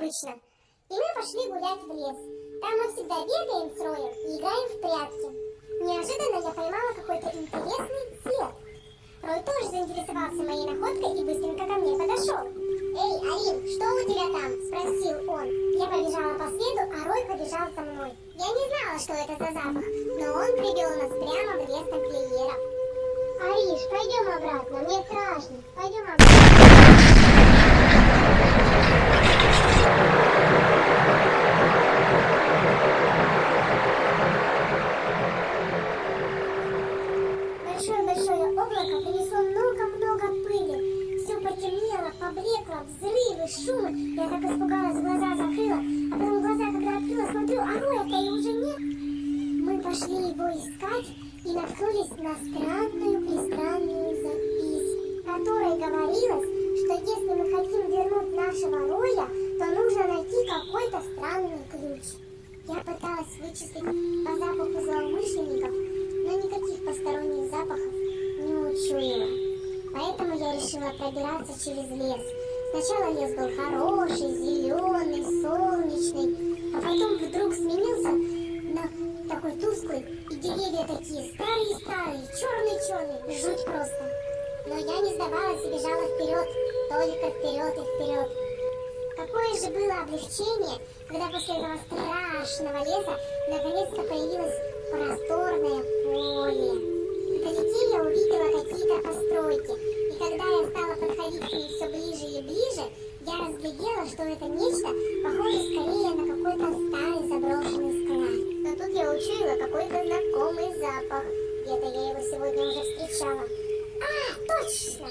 обычно. И мы пошли гулять в лес. Там мы всегда бегаем с Роем и играем в прятки. Неожиданно я поймала какой-то интересный след. Рой тоже заинтересовался моей находкой и быстренько ко мне подошел. «Эй, Арин, что у тебя там?» – спросил он. Я побежала по следу, а Рой побежал за мной. Я не знала, что это за запах, но он привел нас прямо в лес тамплиеров. «Ариш, пойдем обратно, мне страшно. Пойдем обратно». Шумы. Я так испугалась, глаза закрыла. А потом глаза, когда открыла, смотрю, а роя-то и уже нет. Мы пошли его искать и наткнулись на странную-престранную запись, в которой говорилось, что если мы хотим вернуть нашего роя, то нужно найти какой-то странный ключ. Я пыталась вычислить по запаху злоумышленников, но никаких посторонних запахов не учуяла. Поэтому я решила пробираться через лес. Сначала лес был хороший, зеленый, солнечный, а потом вдруг сменился на такой тусклый, и деревья такие старые-старые, черные-черные, жуть просто. Но я не сдавалась и бежала вперед, только вперед и вперед. Какое же было облегчение, когда после этого страшного леса наконец-то появилось просторное поле. Вдалеке я увидела какие-то постройки, что это нечто похоже скорее на какой-то старый заброшенный склад. Но тут я учуяла какой-то знакомый запах. Где-то я его сегодня уже встречала. А, точно!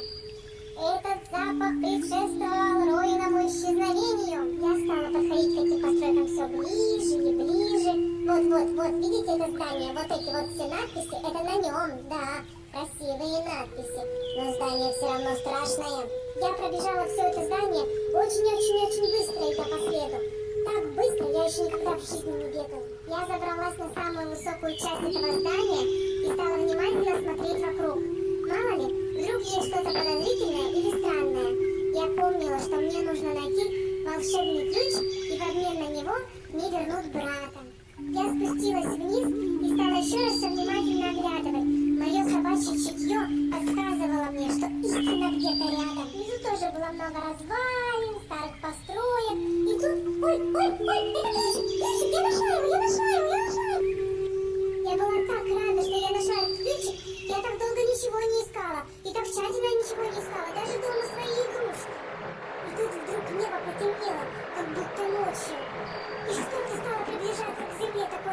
Этот запах предшествовал Роиному исчезновению. Я стала подходить к этим постройкам все ближе и ближе. Вот-вот-вот, видите это здание? Вот эти вот все надписи, это на нем, да. Красивые надписи. Но здание все равно страшное. Я пробежала все это здание очень-очень-очень быстро, идя по следу. Так быстро я еще никогда в жизни не бегала. Я забралась на самую высокую часть этого здания и стала внимательно смотреть вокруг. Мало ли, вдруг есть что-то подозрительное или странное. Я помнила, что мне нужно найти волшебный ключ, и в обмен на него мне вернут брата. Я спустилась вниз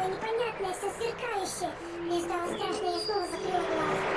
непонятное, все сверкающее. Мне стало страшно, я снова закрыла глаз.